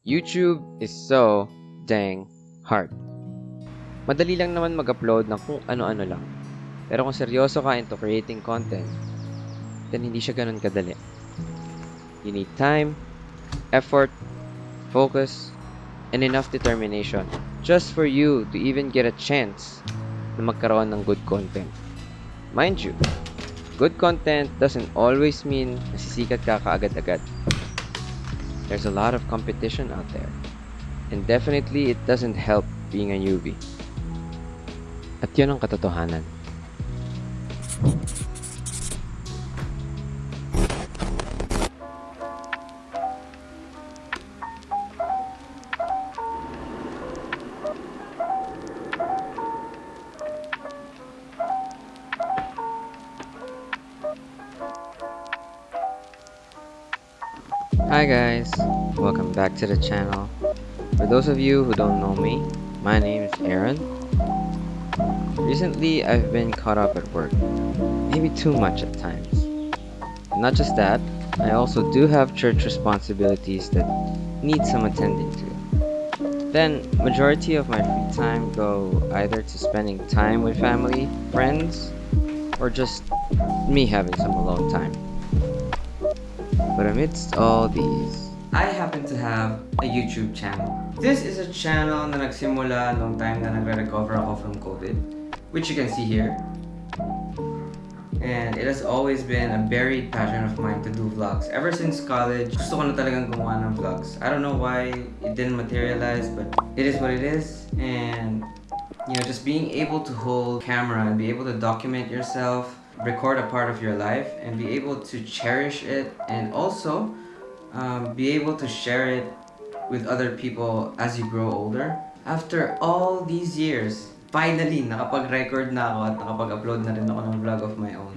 YouTube is so dang hard. Madali lang naman mag-upload ng kung ano-ano lang. Pero kung seryoso ka into creating content, then hindi siya ganun kadali. You need time, effort, focus, and enough determination just for you to even get a chance na magkaroon ng good content. Mind you, good content doesn't always mean nasisikat ka kaagad-agad. There's a lot of competition out there. And definitely, it doesn't help being a newbie. At yun ang katotohanan. Hi guys, welcome back to the channel. For those of you who don't know me, my name is Aaron. Recently, I've been caught up at work, maybe too much at times. Not just that, I also do have church responsibilities that need some attending to. Then, majority of my free time go either to spending time with family, friends, or just me having some alone time. Amidst all these, I happen to have a YouTube channel. This is a channel na nagsimula nung time na nagre-recover ako from COVID, which you can see here. And it has always been a buried passion of mine to do vlogs. Ever since college, gusto ko na talagang gumawa ng vlogs. I don't know why it didn't materialize, but it is what it is. And, you know, just being able to hold camera and be able to document yourself record a part of your life and be able to cherish it and also um, be able to share it with other people as you grow older. After all these years, finally, nakapag-record na ako at nakapag-upload na rin ako ng vlog of my own.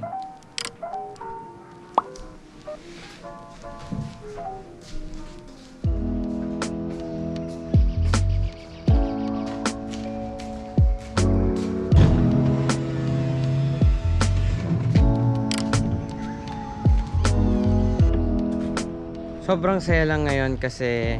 Sobrang saya lang ngayon kasi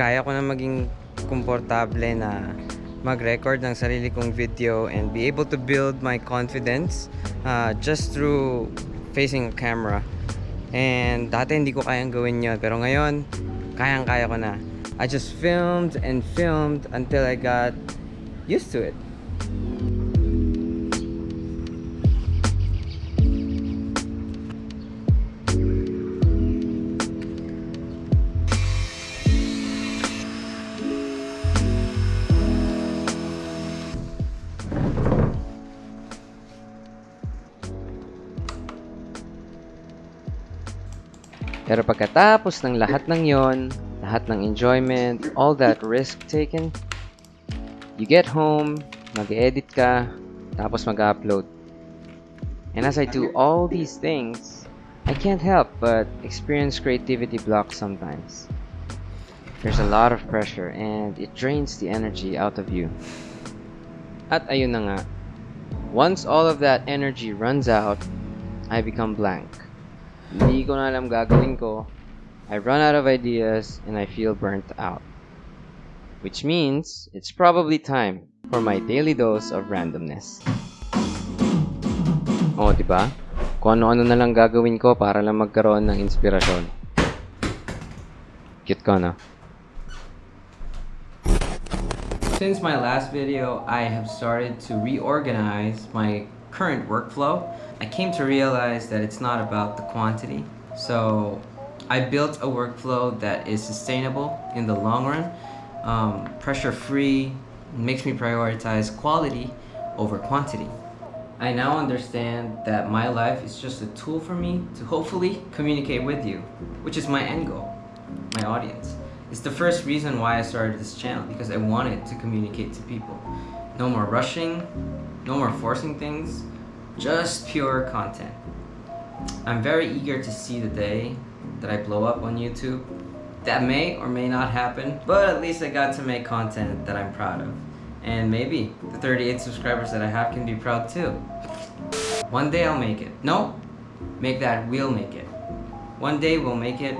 kaya ko na maging komportable na mag-record ng sarili kong video and be able to build my confidence uh, just through facing a camera. And dati hindi ko kayang gawin yon pero ngayon kayang-kaya ko na. I just filmed and filmed until I got used to it. Pero pagkatapos ng lahat ng yon, lahat ng enjoyment, all that risk taken, you get home, mag-edit ka, tapos mag-upload. And as I do all these things, I can't help but experience creativity blocks sometimes. There's a lot of pressure and it drains the energy out of you. At ayun na nga, once all of that energy runs out, I become blank. Hindi ko na alam gagawin ko. I run out of ideas and I feel burnt out. Which means it's probably time for my daily dose of randomness. Oh, di ba? Kung ano-ano na lang gagawin ko para lang magkaroon ng inspirasyon. Cute ko, no? Since my last video, I have started to reorganize my current workflow. I came to realize that it's not about the quantity. So I built a workflow that is sustainable in the long run, um, pressure-free, makes me prioritize quality over quantity. I now understand that my life is just a tool for me to hopefully communicate with you, which is my end goal, my audience. It's the first reason why I started this channel, because I wanted to communicate to people. No more rushing, no more forcing things, just pure content. I'm very eager to see the day that I blow up on YouTube. That may or may not happen, but at least I got to make content that I'm proud of. And maybe the 38 subscribers that I have can be proud too. One day I'll make it. No, make that we'll make it. One day we'll make it,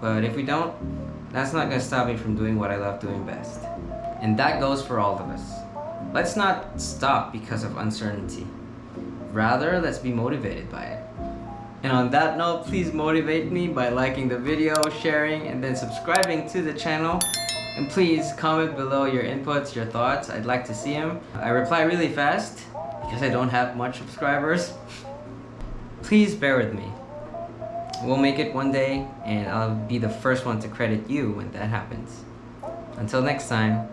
but if we don't, that's not gonna stop me from doing what I love doing best. And that goes for all of us. Let's not stop because of uncertainty. Rather, let's be motivated by it. And on that note, please motivate me by liking the video, sharing, and then subscribing to the channel. And please comment below your inputs, your thoughts. I'd like to see them. I reply really fast because I don't have much subscribers. please bear with me. We'll make it one day, and I'll be the first one to credit you when that happens. Until next time,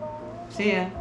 see ya!